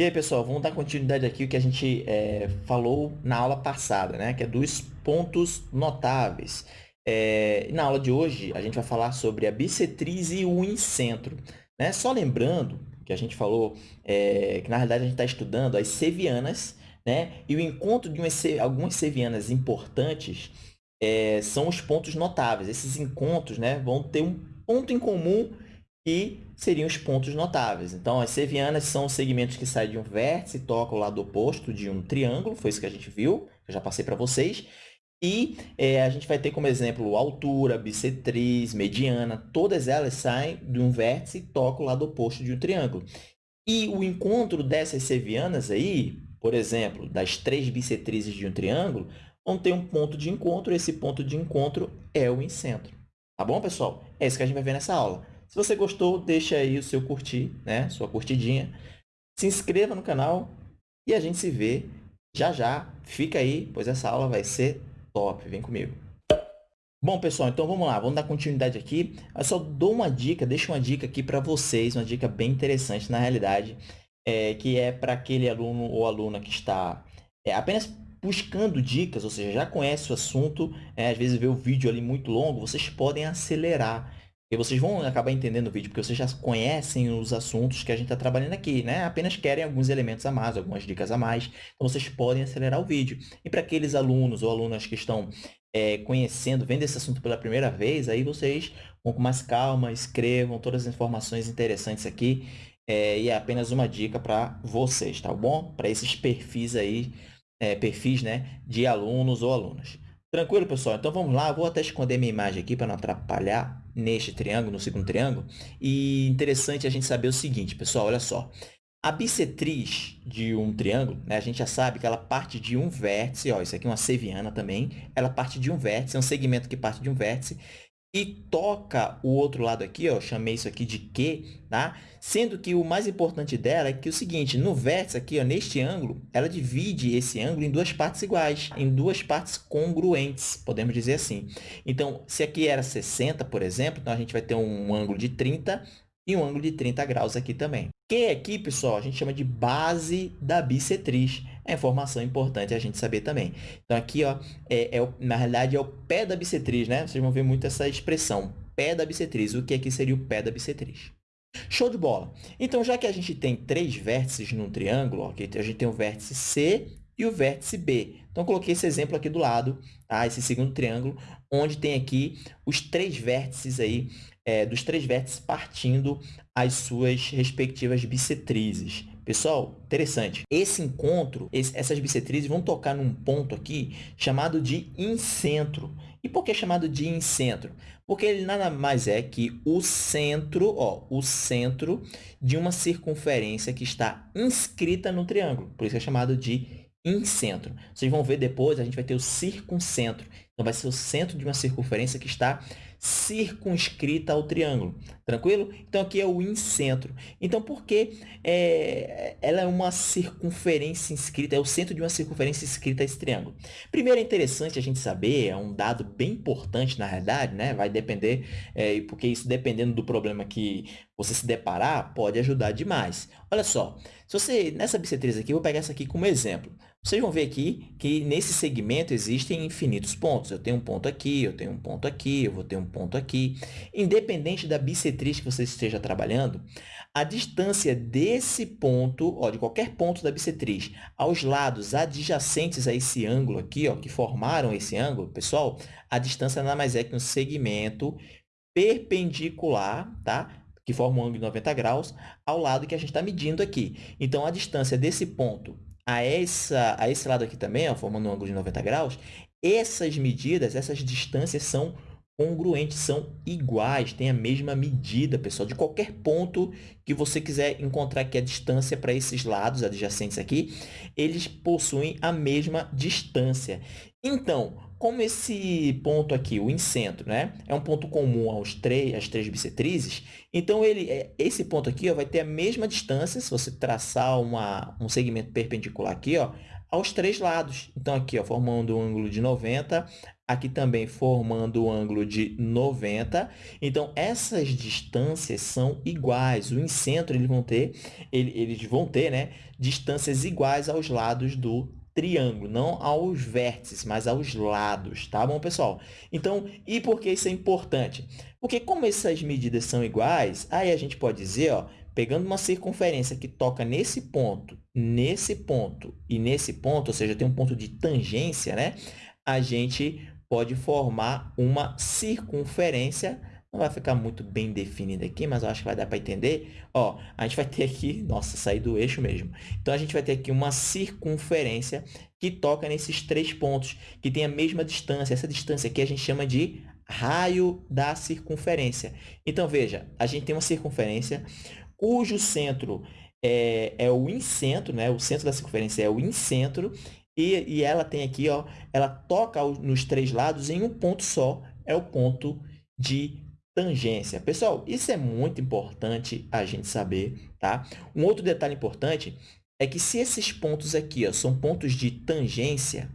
E aí, pessoal, vamos dar continuidade aqui o que a gente é, falou na aula passada, né? Que é dos pontos notáveis. É, na aula de hoje, a gente vai falar sobre a bissetriz e o incentro. Né? Só lembrando que a gente falou é, que, na realidade, a gente está estudando as sevianas, né? E o encontro de umas, algumas sevianas importantes é, são os pontos notáveis. Esses encontros né, vão ter um ponto em comum que seriam os pontos notáveis. Então, as sevianas são os segmentos que saem de um vértice e tocam o lado oposto de um triângulo, foi isso que a gente viu, eu já passei para vocês. E é, a gente vai ter como exemplo altura, bissetriz, mediana, todas elas saem de um vértice e tocam o lado oposto de um triângulo. E o encontro dessas sevianas aí, por exemplo, das três bissetrizes de um triângulo, vão ter um ponto de encontro, esse ponto de encontro é o incentro. Tá bom, pessoal? É isso que a gente vai ver nessa aula. Se você gostou, deixa aí o seu curtir, né? Sua curtidinha. Se inscreva no canal e a gente se vê já já. Fica aí, pois essa aula vai ser top. Vem comigo. Bom, pessoal, então vamos lá, vamos dar continuidade aqui. Eu só dou uma dica, deixo uma dica aqui para vocês, uma dica bem interessante na realidade, é, que é para aquele aluno ou aluna que está é, apenas buscando dicas, ou seja, já conhece o assunto, é, às vezes vê o vídeo ali muito longo, vocês podem acelerar e vocês vão acabar entendendo o vídeo, porque vocês já conhecem os assuntos que a gente está trabalhando aqui, né? Apenas querem alguns elementos a mais, algumas dicas a mais. Então, vocês podem acelerar o vídeo. E para aqueles alunos ou alunas que estão é, conhecendo, vendo esse assunto pela primeira vez, aí vocês vão com mais calma, escrevam todas as informações interessantes aqui. É, e é apenas uma dica para vocês, tá bom? Para esses perfis aí, é, perfis né, de alunos ou alunas. Tranquilo, pessoal? Então, vamos lá. Vou até esconder minha imagem aqui para não atrapalhar neste triângulo, no segundo triângulo. E interessante a gente saber o seguinte, pessoal, olha só. A bissetriz de um triângulo, né, a gente já sabe que ela parte de um vértice, ó, isso aqui é uma seviana também, ela parte de um vértice, é um segmento que parte de um vértice, e toca o outro lado aqui, ó, chamei isso aqui de Q, tá? Sendo que o mais importante dela é que é o seguinte, no vértice aqui, ó, neste ângulo, ela divide esse ângulo em duas partes iguais, em duas partes congruentes, podemos dizer assim. Então, se aqui era 60, por exemplo, então a gente vai ter um ângulo de 30 e um ângulo de 30 graus aqui também. Que aqui, pessoal, a gente chama de base da bissetriz. É informação importante a gente saber também. Então, aqui, ó, é, é, na realidade, é o pé da bissetriz, né? Vocês vão ver muito essa expressão, pé da bissetriz. O que aqui seria o pé da bissetriz? Show de bola! Então, já que a gente tem três vértices num triângulo, ó, a gente tem o vértice C e o vértice B. Então, coloquei esse exemplo aqui do lado, tá? esse segundo triângulo, onde tem aqui os três vértices aí é, dos três vértices partindo as suas respectivas bissetrizes. Pessoal, interessante. Esse encontro, esse, essas bissetrizes vão tocar num ponto aqui chamado de incentro. E por que chamado de incentro? Porque ele nada mais é que o centro, ó, o centro de uma circunferência que está inscrita no triângulo. Por isso é chamado de incentro. Vocês vão ver depois, a gente vai ter o circuncentro. Então, vai ser o centro de uma circunferência que está circunscrita ao triângulo. Tranquilo? Então, aqui é o incentro. Então, por que é, ela é uma circunferência inscrita, é o centro de uma circunferência inscrita a esse triângulo? Primeiro, é interessante a gente saber, é um dado bem importante, na realidade, né? vai depender, é, porque isso dependendo do problema que você se deparar, pode ajudar demais. Olha só, se você, nessa bissetriz aqui, eu vou pegar essa aqui como exemplo. Vocês vão ver aqui que nesse segmento existem infinitos pontos. Eu tenho um ponto aqui, eu tenho um ponto aqui, eu vou ter um ponto aqui. Independente da bissetriz que você esteja trabalhando, a distância desse ponto, ó, de qualquer ponto da bissetriz, aos lados adjacentes a esse ângulo aqui, ó, que formaram esse ângulo, pessoal, a distância nada mais é que um segmento perpendicular, tá? que forma um ângulo de 90 graus, ao lado que a gente está medindo aqui. Então, a distância desse ponto a, essa, a esse lado aqui também, ó, formando um ângulo de 90 graus, essas medidas, essas distâncias são congruentes, são iguais, têm a mesma medida, pessoal, de qualquer ponto que você quiser encontrar aqui a distância para esses lados adjacentes aqui, eles possuem a mesma distância. Então, como esse ponto aqui, o incentro, né, é um ponto comum aos três, às três bissetrizes, então ele, é, esse ponto aqui ó, vai ter a mesma distância, se você traçar uma, um segmento perpendicular aqui, ó, aos três lados. Então, aqui, ó, formando um ângulo de 90, aqui também formando um ângulo de 90. Então, essas distâncias são iguais. O incentro, eles vão ter, eles vão ter né, distâncias iguais aos lados do triângulo, não aos vértices, mas aos lados, tá bom, pessoal? Então, e por que isso é importante? Porque como essas medidas são iguais, aí a gente pode dizer, ó, pegando uma circunferência que toca nesse ponto, nesse ponto e nesse ponto, ou seja, tem um ponto de tangência, né? A gente pode formar uma circunferência não vai ficar muito bem definido aqui, mas eu acho que vai dar para entender. Ó, a gente vai ter aqui, nossa, sair do eixo mesmo. Então, a gente vai ter aqui uma circunferência que toca nesses três pontos, que tem a mesma distância. Essa distância aqui a gente chama de raio da circunferência. Então, veja, a gente tem uma circunferência cujo centro é, é o incentro, né? o centro da circunferência é o incentro, e, e ela tem aqui, ó, ela toca nos três lados em um ponto só, é o ponto de tangência. Pessoal, isso é muito importante a gente saber, tá? Um outro detalhe importante é que se esses pontos aqui ó, são pontos de tangência,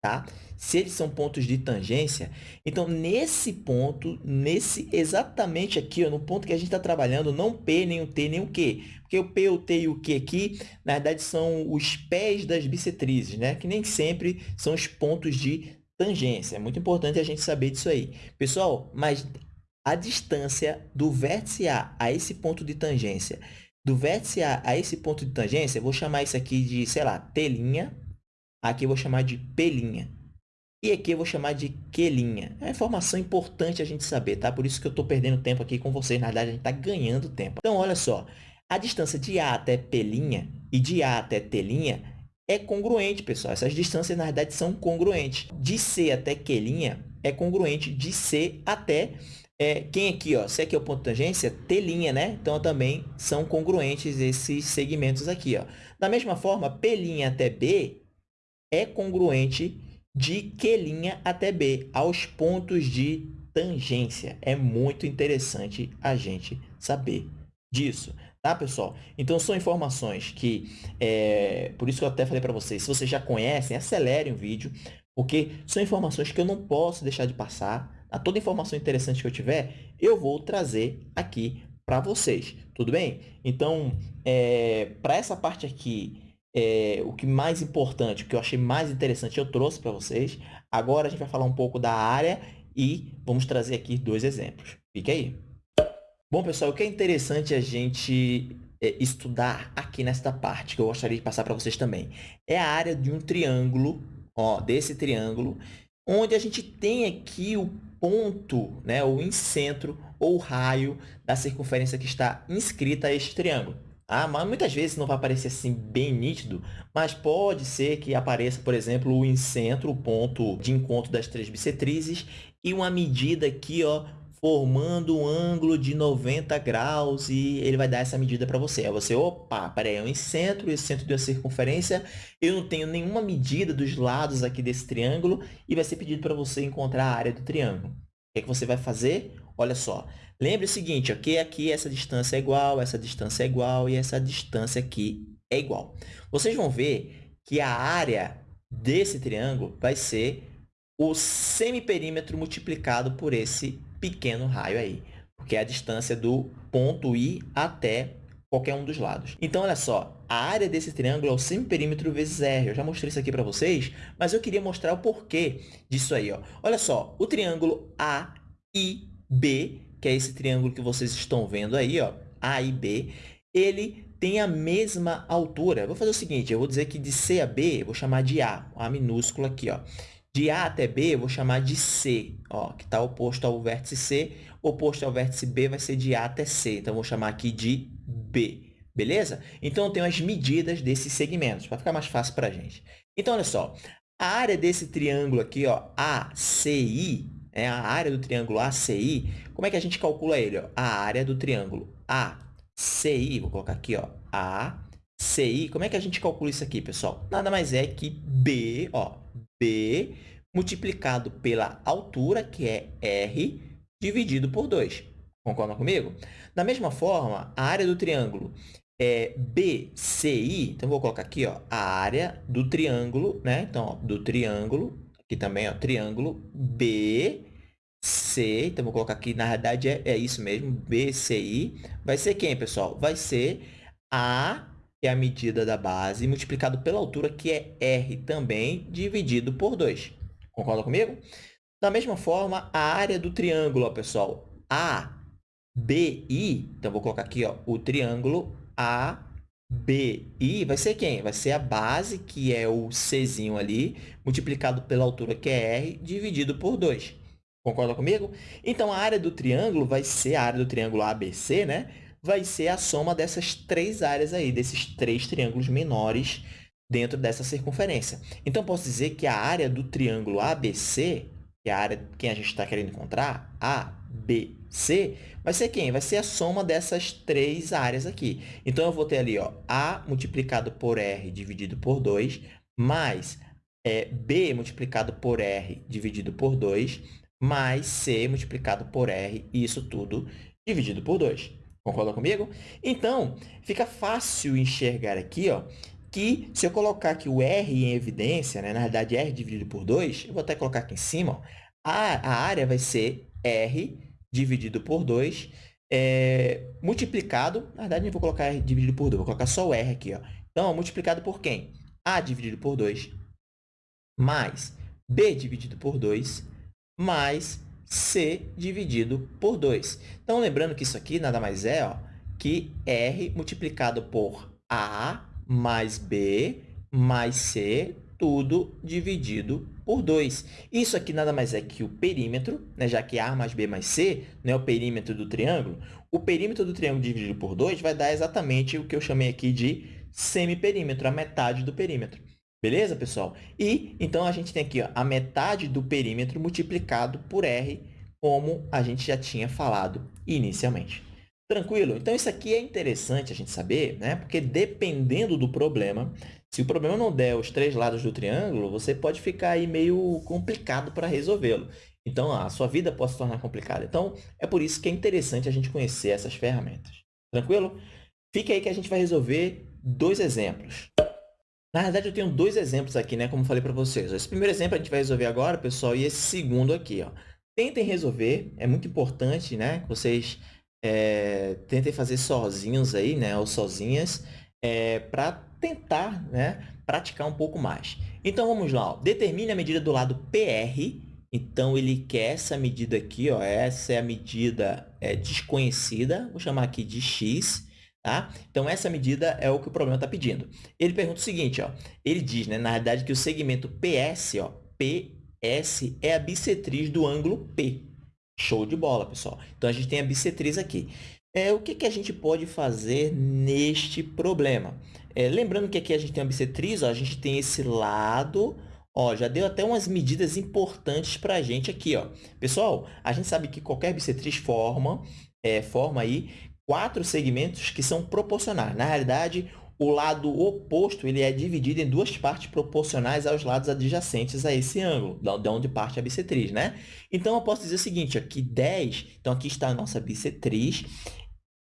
tá? Se eles são pontos de tangência, então, nesse ponto, nesse exatamente aqui, ó, no ponto que a gente está trabalhando, não P, nem o T, nem o Q. Porque o P, o T e o Q aqui, na verdade, são os pés das bissetrizes, né? Que nem sempre são os pontos de tangência. É muito importante a gente saber disso aí. Pessoal, mas a distância do vértice A a esse ponto de tangência, do vértice A a esse ponto de tangência, eu vou chamar isso aqui de, sei lá, T', aqui eu vou chamar de P'. E aqui eu vou chamar de Q'. É uma informação importante a gente saber, tá? Por isso que eu estou perdendo tempo aqui com vocês. Na verdade, a gente está ganhando tempo. Então, olha só. A distância de A até P' e de A até T' é congruente, pessoal. Essas distâncias, na verdade, são congruentes. De C até Q' é congruente de C até é, quem aqui, ó, se aqui é o ponto de tangência, T', né? Então, também são congruentes esses segmentos aqui, ó. Da mesma forma, P' até B é congruente de Q' até B, aos pontos de tangência. É muito interessante a gente saber disso, tá, pessoal? Então, são informações que, é, por isso que eu até falei para vocês, se vocês já conhecem, acelerem o vídeo, porque são informações que eu não posso deixar de passar, a toda informação interessante que eu tiver, eu vou trazer aqui para vocês, tudo bem? Então, é, para essa parte aqui, é, o que mais importante, o que eu achei mais interessante, eu trouxe para vocês. Agora, a gente vai falar um pouco da área e vamos trazer aqui dois exemplos. Fique aí. Bom, pessoal, o que é interessante a gente é, estudar aqui nesta parte, que eu gostaria de passar para vocês também, é a área de um triângulo, ó, desse triângulo, onde a gente tem aqui o ponto, né, o incentro ou raio da circunferência que está inscrita a este triângulo. Ah, mas muitas vezes não vai aparecer assim bem nítido, mas pode ser que apareça, por exemplo, o incentro, o ponto de encontro das três bissetrizes, e uma medida aqui, ó, formando um ângulo de 90 graus e ele vai dar essa medida para você. Aí você, opa, peraí, é um centro, esse centro de uma circunferência, eu não tenho nenhuma medida dos lados aqui desse triângulo e vai ser pedido para você encontrar a área do triângulo. O que, é que você vai fazer? Olha só, lembre o seguinte, ok? Aqui essa distância é igual, essa distância é igual e essa distância aqui é igual. Vocês vão ver que a área desse triângulo vai ser o semiperímetro multiplicado por esse pequeno raio aí, porque é a distância do ponto I até qualquer um dos lados. Então, olha só, a área desse triângulo é o semiperímetro vezes R. Eu já mostrei isso aqui para vocês, mas eu queria mostrar o porquê disso aí. Ó. Olha só, o triângulo AIB, que é esse triângulo que vocês estão vendo aí, ó, A e B, ele tem a mesma altura. Vou fazer o seguinte, eu vou dizer que de C a B, eu vou chamar de A, A minúsculo aqui, ó. De A até B, eu vou chamar de C, ó, que está oposto ao vértice C. Oposto ao vértice B vai ser de A até C. Então, eu vou chamar aqui de B. Beleza? Então, eu tenho as medidas desses segmentos, para ficar mais fácil para a gente. Então, olha só. A área desse triângulo aqui, ó, ACI, é a área do triângulo ACI, como é que a gente calcula ele? Ó? A área do triângulo ACI, vou colocar aqui, ó, ACI. Como é que a gente calcula isso aqui, pessoal? Nada mais é que B, ó, B multiplicado pela altura, que é R, dividido por 2. Concordam comigo? Da mesma forma, a área do triângulo é, BCI, então vou colocar aqui ó, a área do triângulo, né? Então, ó, do triângulo, aqui também, ó, triângulo BC, então vou colocar aqui, na realidade é, é isso mesmo, BCI, vai ser quem, pessoal? Vai ser A, que é a medida da base, multiplicado pela altura, que é R também, dividido por 2. Concorda comigo? Da mesma forma, a área do triângulo, ó, pessoal, ABI, então vou colocar aqui ó, o triângulo ABI, vai ser quem? Vai ser a base, que é o Czinho ali, multiplicado pela altura, que é R, dividido por 2. Concorda comigo? Então, a área do triângulo vai ser a área do triângulo ABC, né? Vai ser a soma dessas três áreas aí, desses três triângulos menores dentro dessa circunferência. Então, posso dizer que a área do triângulo ABC que é a área que a gente está querendo encontrar, A, B, C, vai ser quem? Vai ser a soma dessas três áreas aqui. Então, eu vou ter ali ó, A multiplicado por R dividido por 2, mais é, B multiplicado por R dividido por 2, mais C multiplicado por R, e isso tudo dividido por 2. Concorda comigo? Então, fica fácil enxergar aqui ó, que se eu colocar aqui o R em evidência, né, na verdade, R dividido por 2, eu vou até colocar aqui em cima, ó, a, a área vai ser R dividido por 2, é, multiplicado, na verdade, não vou colocar R dividido por 2, vou colocar só o R aqui. Ó. Então, ó, multiplicado por quem? A dividido por 2, mais B dividido por 2, mais C dividido por 2. Então, lembrando que isso aqui nada mais é ó, que R multiplicado por A mais B mais C, tudo dividido por 2. Isso aqui nada mais é que o perímetro, né? já que A mais B mais C não é o perímetro do triângulo. O perímetro do triângulo dividido por 2 vai dar exatamente o que eu chamei aqui de semiperímetro, a metade do perímetro. Beleza, pessoal? E, então, a gente tem aqui ó, a metade do perímetro multiplicado por R, como a gente já tinha falado inicialmente. Tranquilo? Então, isso aqui é interessante a gente saber, né? Porque dependendo do problema, se o problema não der os três lados do triângulo, você pode ficar aí meio complicado para resolvê-lo. Então, a sua vida pode se tornar complicada. Então, é por isso que é interessante a gente conhecer essas ferramentas. Tranquilo? Fique aí que a gente vai resolver dois exemplos. Na verdade, eu tenho dois exemplos aqui, né? Como falei para vocês. Esse primeiro exemplo a gente vai resolver agora, pessoal, e esse segundo aqui, ó. Tentem resolver, é muito importante, né? Que vocês é, tentem fazer sozinhos aí, né, ou sozinhas, é, para tentar né, praticar um pouco mais. Então, vamos lá. Ó. Determine a medida do lado PR. Então, ele quer essa medida aqui. Ó, essa é a medida é, desconhecida. Vou chamar aqui de x. Tá? Então, essa medida é o que o problema está pedindo. Ele pergunta o seguinte. Ó, ele diz, né, na verdade, que o segmento PS, ó, PS é a bissetriz do ângulo P. Show de bola, pessoal. Então, a gente tem a bissetriz aqui. É, o que, que a gente pode fazer neste problema? É, lembrando que aqui a gente tem a bissetriz, ó, a gente tem esse lado, ó, já deu até umas medidas importantes para a gente aqui. Ó. Pessoal, a gente sabe que qualquer bissetriz forma, é, forma aí quatro segmentos que são proporcionais. Na realidade, o lado oposto ele é dividido em duas partes proporcionais aos lados adjacentes a esse ângulo, de onde parte a bissetriz, né? Então, eu posso dizer o seguinte, aqui 10, então aqui está a nossa bissetriz,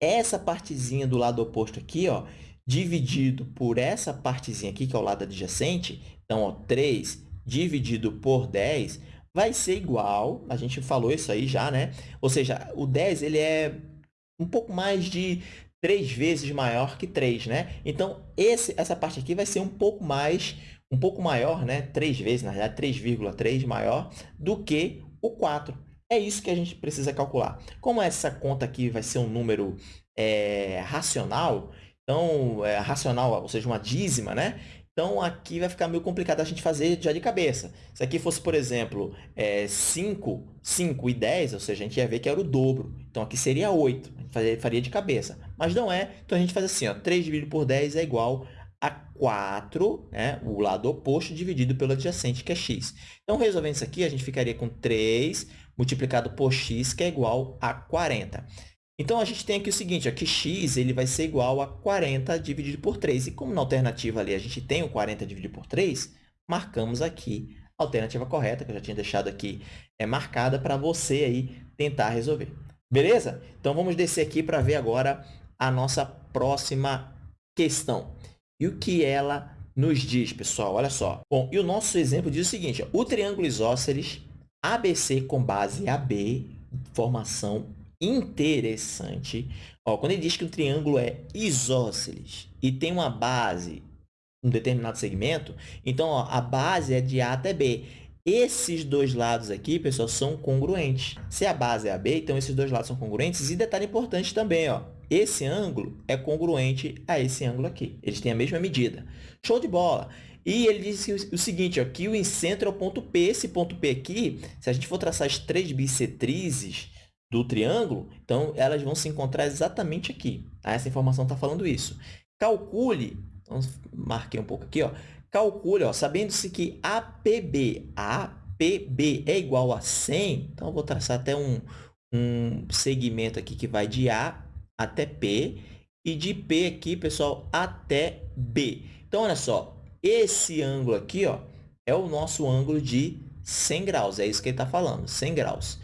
essa partezinha do lado oposto aqui, ó, dividido por essa partezinha aqui, que é o lado adjacente, então, ó, 3 dividido por 10, vai ser igual, a gente falou isso aí já, né? Ou seja, o 10 ele é um pouco mais de três vezes maior que 3, né? Então, esse, essa parte aqui vai ser um pouco mais, um pouco maior, né? Três vezes, na verdade, 3,3 maior do que o 4. É isso que a gente precisa calcular. Como essa conta aqui vai ser um número é, racional, então, é, racional, ou seja, uma dízima, né? Então, aqui vai ficar meio complicado a gente fazer já de cabeça. Se aqui fosse, por exemplo, é, 5, 5 e 10, ou seja, a gente ia ver que era o dobro. Então, aqui seria 8. A gente faria de cabeça. Mas não é. Então, a gente faz assim, ó, 3 dividido por 10 é igual a 4, né? o lado oposto, dividido pelo adjacente, que é x. Então, resolvendo isso aqui, a gente ficaria com 3 multiplicado por x, que é igual a 40. Então, a gente tem aqui o seguinte, ó, que x ele vai ser igual a 40 dividido por 3. E como na alternativa ali a gente tem o 40 dividido por 3, marcamos aqui a alternativa correta, que eu já tinha deixado aqui é, marcada para você aí tentar resolver. Beleza? Então, vamos descer aqui para ver agora a nossa próxima questão. E o que ela nos diz, pessoal? Olha só. Bom, e o nosso exemplo diz o seguinte, ó, o triângulo isósceles ABC com base AB, formação interessante. Ó, quando ele diz que o triângulo é isósceles e tem uma base um determinado segmento, então ó, a base é de A até B. Esses dois lados aqui, pessoal, são congruentes. Se a base é AB, então esses dois lados são congruentes. E detalhe importante também, ó, esse ângulo é congruente a esse ângulo aqui. Eles têm a mesma medida. Show de bola! E ele disse o seguinte, ó, que o incentro é o ponto P. Esse ponto P aqui, se a gente for traçar as três bissetrizes do triângulo, então elas vão se encontrar exatamente aqui. Tá? Essa informação está falando isso. Calcule, então, marquei um pouco aqui, ó, calcule, sabendo-se que APB, APB é igual a 100, então eu vou traçar até um, um segmento aqui que vai de A até P e de P aqui, pessoal, até B. Então, olha só, esse ângulo aqui ó, é o nosso ângulo de 100 graus, é isso que ele está falando, 100 graus.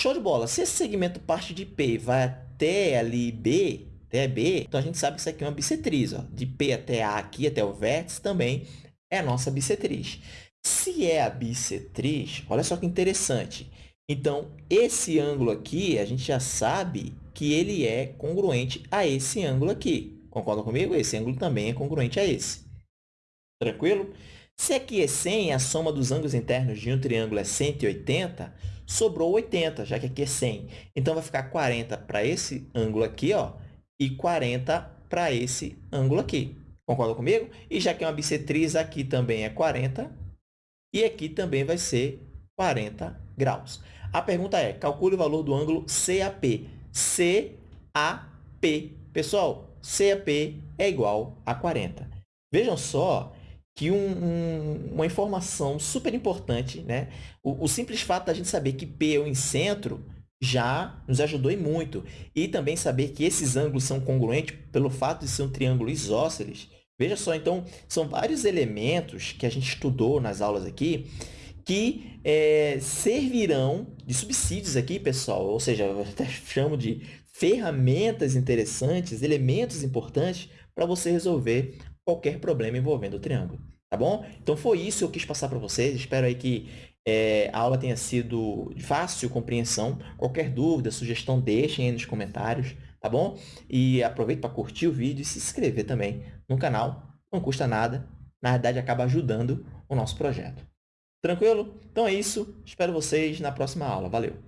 Show de bola! Se esse segmento parte de P vai até ali B, até B, então a gente sabe que isso aqui é uma bissetriz. Ó. De P até A aqui, até o vértice, também é a nossa bissetriz. Se é a bissetriz, olha só que interessante. Então, esse ângulo aqui, a gente já sabe que ele é congruente a esse ângulo aqui. Concorda comigo? Esse ângulo também é congruente a esse. Tranquilo? Se aqui é 100, a soma dos ângulos internos de um triângulo é 180, sobrou 80, já que aqui é 100. Então, vai ficar 40 para esse ângulo aqui ó, e 40 para esse ângulo aqui. Concorda comigo? E já que é uma bissetriz, aqui também é 40 e aqui também vai ser 40 graus. A pergunta é, calcule o valor do ângulo CAP. CAP. Pessoal, CAP é igual a 40. Vejam só que um, um, uma informação super importante, né? O, o, simples fato da gente saber que P é o incentro já nos ajudou e muito. E também saber que esses ângulos são congruentes pelo fato de ser um triângulo isósceles. Veja só, então, são vários elementos que a gente estudou nas aulas aqui que é, servirão de subsídios aqui, pessoal, ou seja, eu até chamo de ferramentas interessantes, elementos importantes para você resolver qualquer problema envolvendo o triângulo, tá bom? Então, foi isso que eu quis passar para vocês. Espero aí que é, a aula tenha sido fácil compreensão. Qualquer dúvida, sugestão, deixem aí nos comentários, tá bom? E aproveite para curtir o vídeo e se inscrever também no canal. Não custa nada. Na verdade, acaba ajudando o nosso projeto. Tranquilo? Então é isso. Espero vocês na próxima aula. Valeu!